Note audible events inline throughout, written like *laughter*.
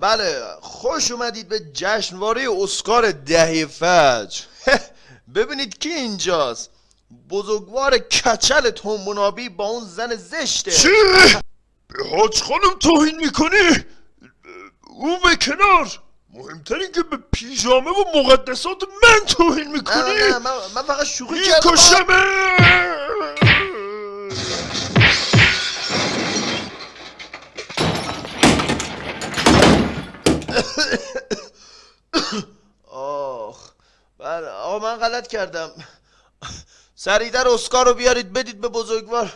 بله خوش اومدید به جشنواره اسکار دهه فجر *laughs* ببینید کی اینجاست بزرگوار کچل تومبونابی با اون زن زشته چی؟ به حاج خانم توهین می‌کنی؟ اون به کنار مهمتر این که به پیژامه و مقدسات من توهین نه می‌کنی؟ نه من, من فقط شوخی کردم آقا من غلط کردم. سریعتر اسکار رو بیارید بدید به بزرگوار.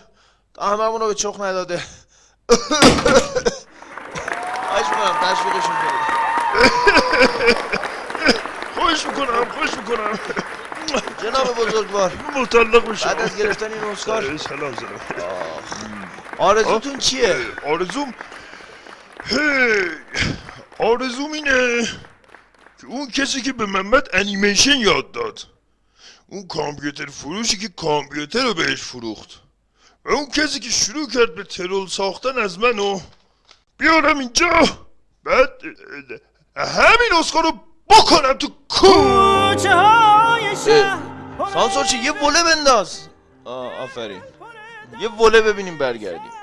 تا هممون رو به چخ نداده. خواهش می‌کنم تشویقشون کنید. خوش می‌کنم خوش می‌کنم. جناب بزرگوار مطلق بشم بعد از گرفتن این اسکار. سلام سلام. آرزوتون چیه؟ آرزوم؟ هی. آرزوم اینه. که اون کسی که به محمد انیمیشن یاد داد. اون کامپیوتر فروشی که کامپیوتر رو بهش فروخت. و اون کسی که شروع کرد به ترول ساختن از منو بیارم اینجا. بعد همین اسکار رو بکنم تو کو سانسور چی؟ یه وله بنداز. آفرین. یه وله ببینیم برگردیم.